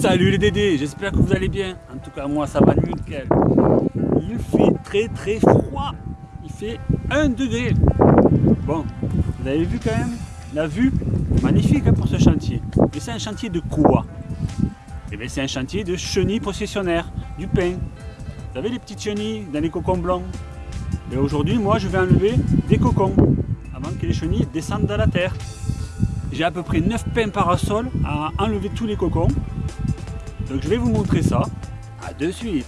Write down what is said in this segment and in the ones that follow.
Salut les dédés, j'espère que vous allez bien. En tout cas, moi ça va nickel. Il fait très très froid. Il fait 1 degré. Bon, vous avez vu quand même? La vue Magnifique hein, pour ce chantier. Mais c'est un chantier de quoi? Eh bien, c'est un chantier de chenilles processionnaires, du pain. Vous savez les petites chenilles dans les cocons blancs Et aujourd'hui, moi, je vais enlever des cocons avant que les chenilles descendent dans la terre. J'ai à peu près 9 pains parasol à enlever tous les cocons. Donc je vais vous montrer ça. À de suite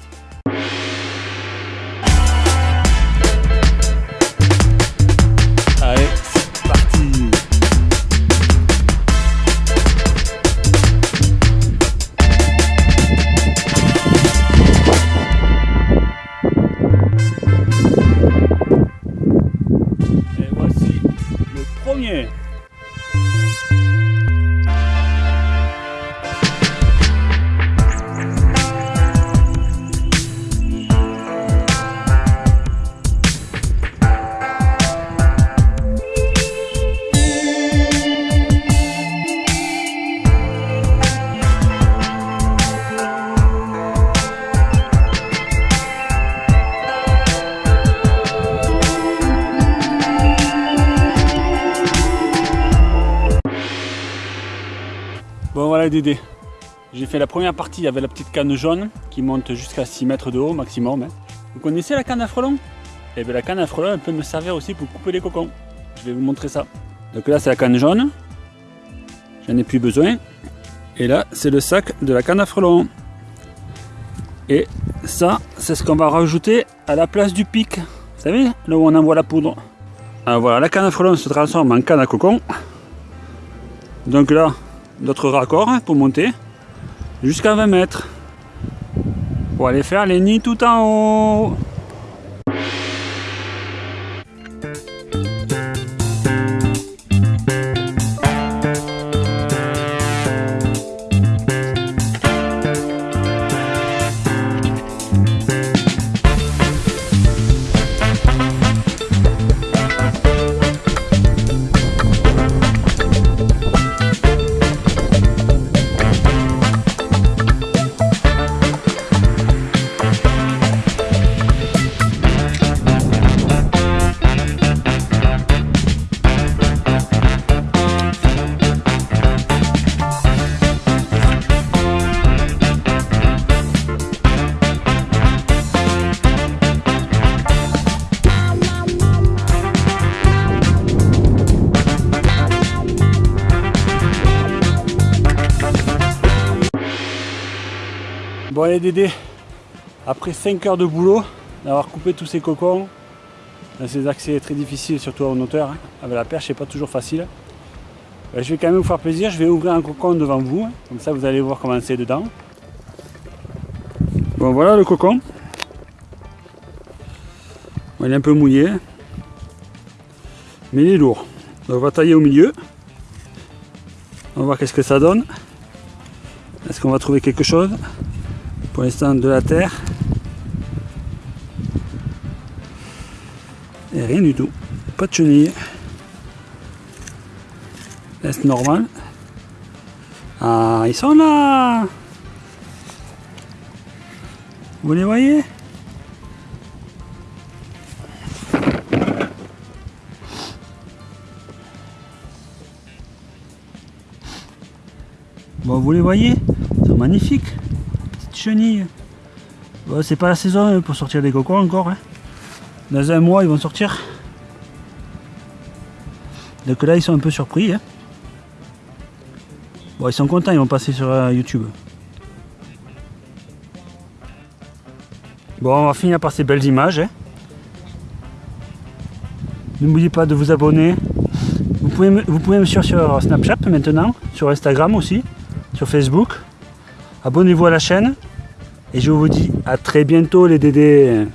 J'ai fait la première partie avec la petite canne jaune qui monte jusqu'à 6 mètres de haut maximum. hein. Vous connaissez la canne à frelon Et bien la canne à frelon elle peut me servir aussi pour couper les cocons. Je vais vous montrer ça. Donc là c'est la canne jaune, j'en ai plus besoin. Et là c'est le sac de la canne à frelon. Et ça c'est ce qu'on va rajouter à la place du pic. Vous savez, là où on envoie la poudre. Alors voilà, la canne à frelon se transforme en canne à cocon. Donc là, notre raccord hein, pour monter jusqu'à 20 mètres pour aller faire les nids tout en haut. Bon allez Dédé, après 5 heures de boulot, d'avoir coupé tous ces cocons, ces accès très difficiles, surtout en hauteur, hein, avec la perche c'est pas toujours facile. Ben, je vais quand même vous faire plaisir, je vais ouvrir un cocon devant vous, comme ça vous allez voir comment c'est dedans. Bon voilà le cocon. Il est un peu mouillé, mais il est lourd. Donc, on va tailler au milieu. On va voir qu'est-ce que ça donne. Est-ce qu'on va trouver quelque chose? Pour l'instant de la terre. Et rien du tout. Pas de chenilles. Est normal. Ah, ils sont là Vous les voyez? Bon, vous les voyez? Ils sont magnifiques. Chenilles. Bon, c'est pas la saison hein, pour sortir des cocons encore. hein. Dans un mois, ils vont sortir. Donc là, ils sont un peu surpris. hein. Bon, ils sont contents, ils vont passer sur euh, YouTube. Bon, on va finir par ces belles images. N'oubliez pas de vous abonner. Vous pouvez, me, vous pouvez me suivre sur Snapchat maintenant, sur Instagram aussi, sur Facebook. Abonnez-vous à la chaîne. Et je vous dis à très bientôt les dédés.